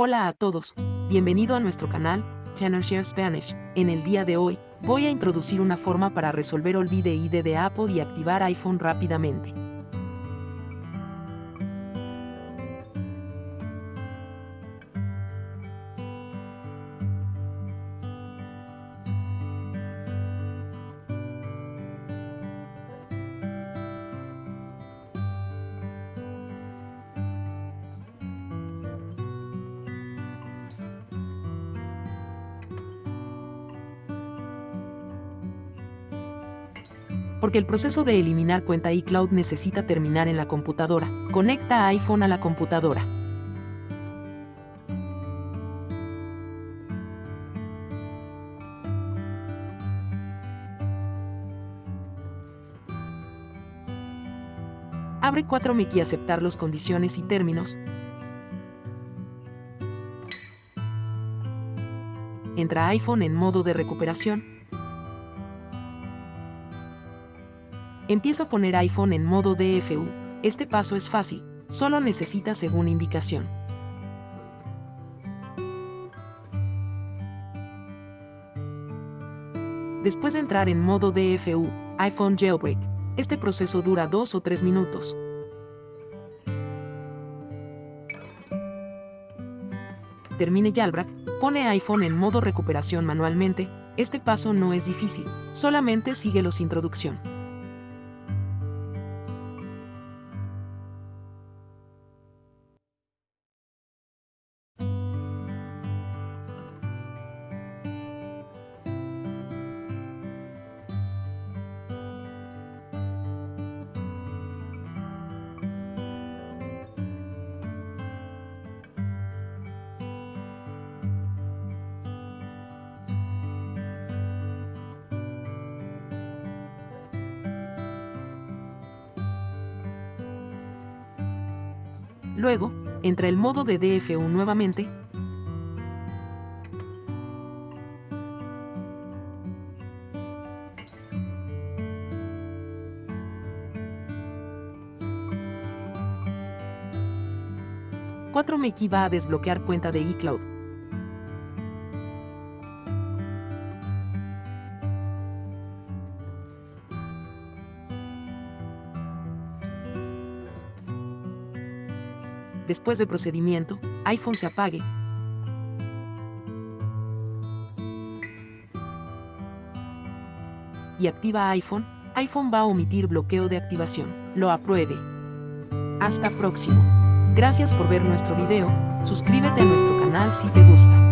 Hola a todos, bienvenido a nuestro canal, Channel Share Spanish. En el día de hoy, voy a introducir una forma para resolver olvide ID de Apple y activar iPhone rápidamente. Porque el proceso de eliminar cuenta iCloud necesita terminar en la computadora. Conecta iPhone a la computadora. Abre 4Mac y aceptar los condiciones y términos. Entra iPhone en modo de recuperación. Empieza a poner iPhone en modo DFU. Este paso es fácil, solo necesita según indicación. Después de entrar en modo DFU, iPhone Jailbreak, este proceso dura 2 o 3 minutos. Termine Jailbreak, pone iPhone en modo recuperación manualmente, este paso no es difícil, solamente sigue los introducción. Luego, entra el modo de DFU nuevamente. Cuatro Meki va a desbloquear cuenta de iCloud. Después del procedimiento, iPhone se apague. Y activa iPhone, iPhone va a omitir bloqueo de activación. Lo apruebe. Hasta próximo. Gracias por ver nuestro video, suscríbete a nuestro canal si te gusta.